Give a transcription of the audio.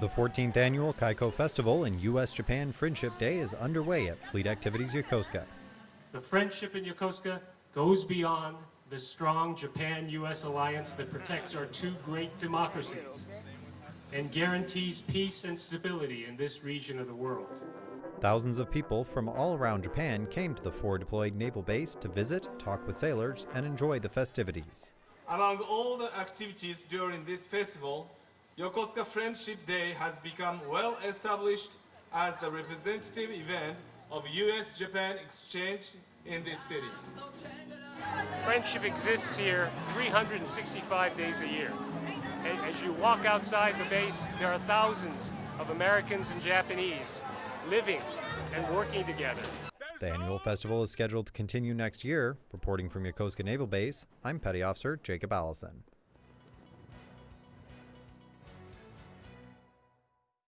The 14th annual Kaiko Festival and U.S. Japan Friendship Day is underway at Fleet Activities Yokosuka. The friendship in Yokosuka goes beyond the strong Japan-U.S. alliance that protects our two great democracies and guarantees peace and stability in this region of the world. Thousands of people from all around Japan came to the forward deployed naval base to visit, talk with sailors, and enjoy the festivities. Among all the activities during this festival, Yokosuka Friendship Day has become well established as the representative event of US-Japan exchange in this city. Friendship exists here 365 days a year. As you walk outside the base, there are thousands of Americans and Japanese living and working together. The annual festival is scheduled to continue next year. Reporting from Yokosuka Naval Base, I'm Petty Officer Jacob Allison.